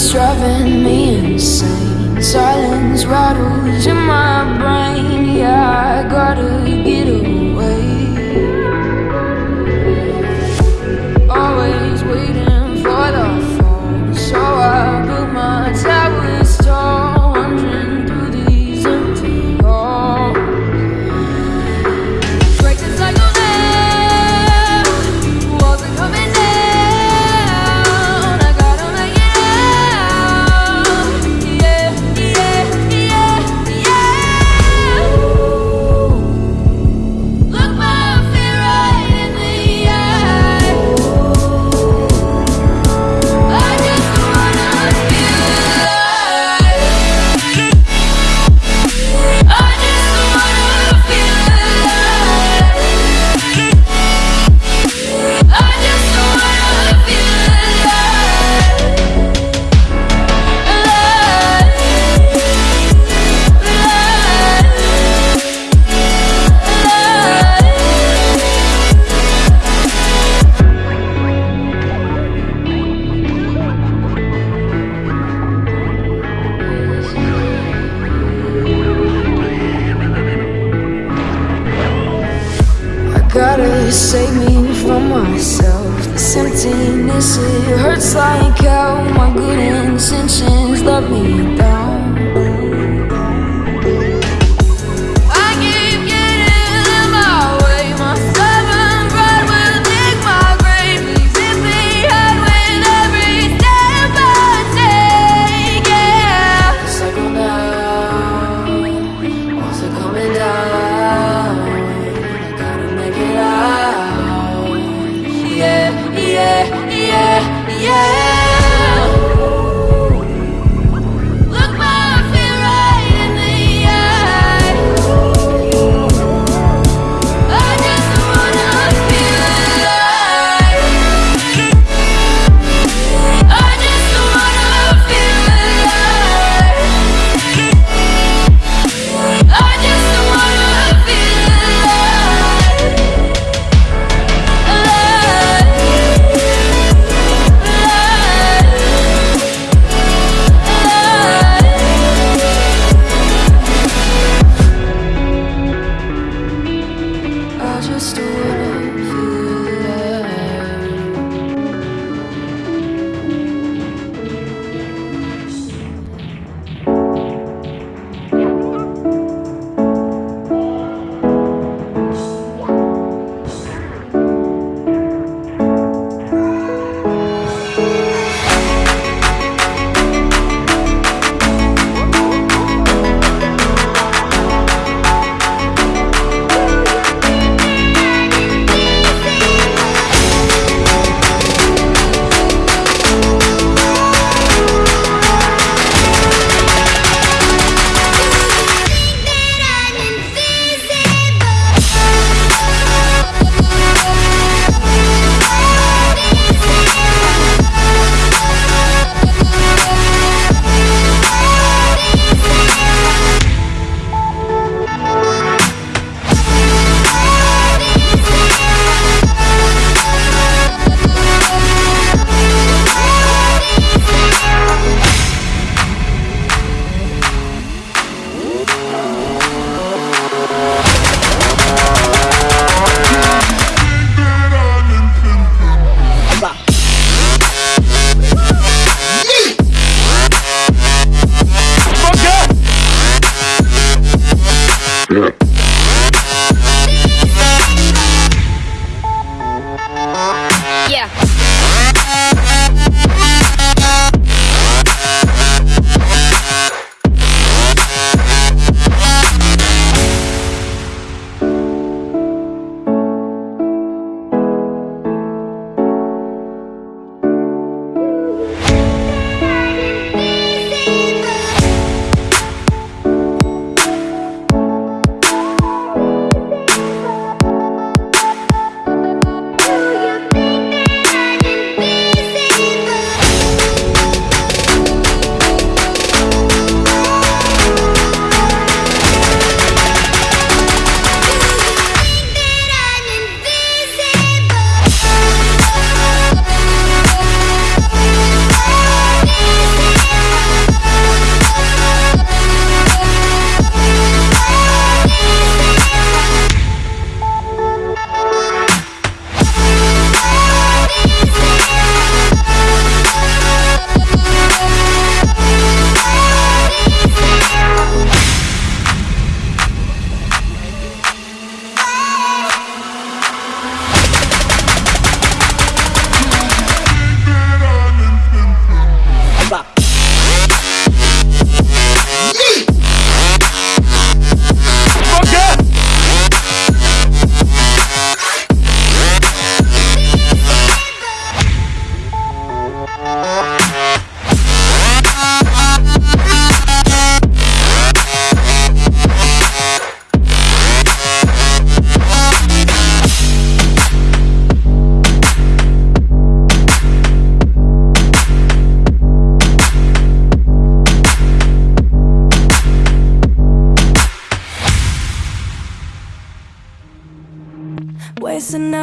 It's driving me insane. Silence rattles in my brain. Yeah, I gotta get away. Just like how my good intentions. Love me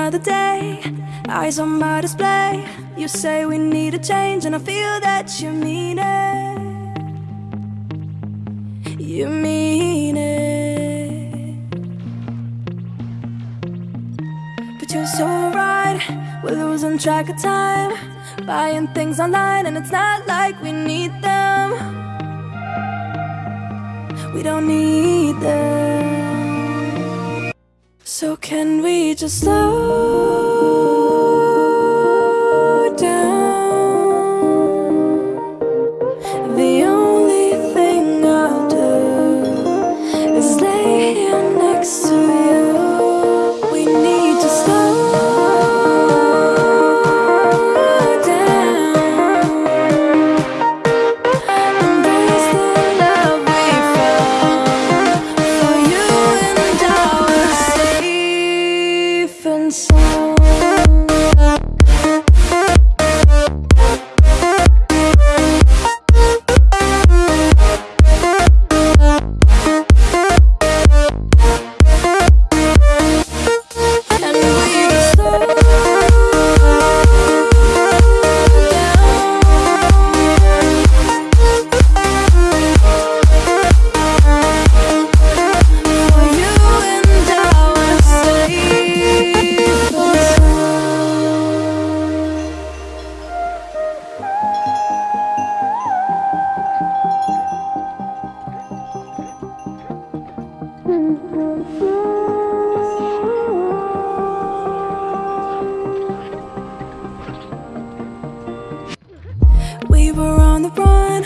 Another day, eyes on my display. You say we need a change, and I feel that you mean it. You mean it. But you're so right, we're losing track of time. Buying things online, and it's not like we need them. We don't need them. So, can we just slow We were on the run,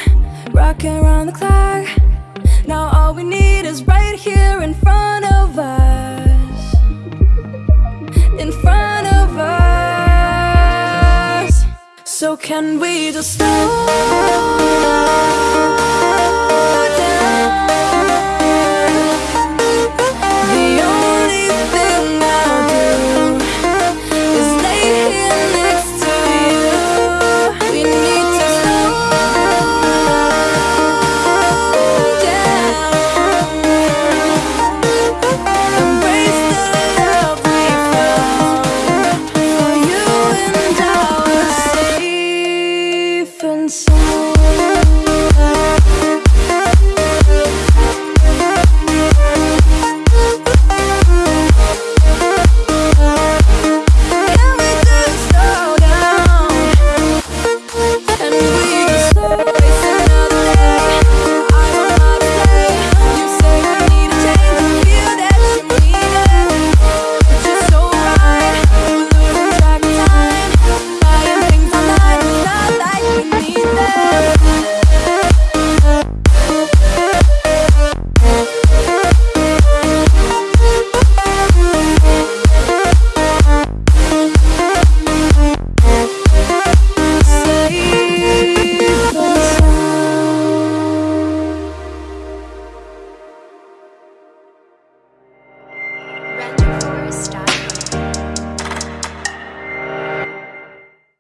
rocking around the clock. Now all we need is right here in front of us. In front of us. So can we just slow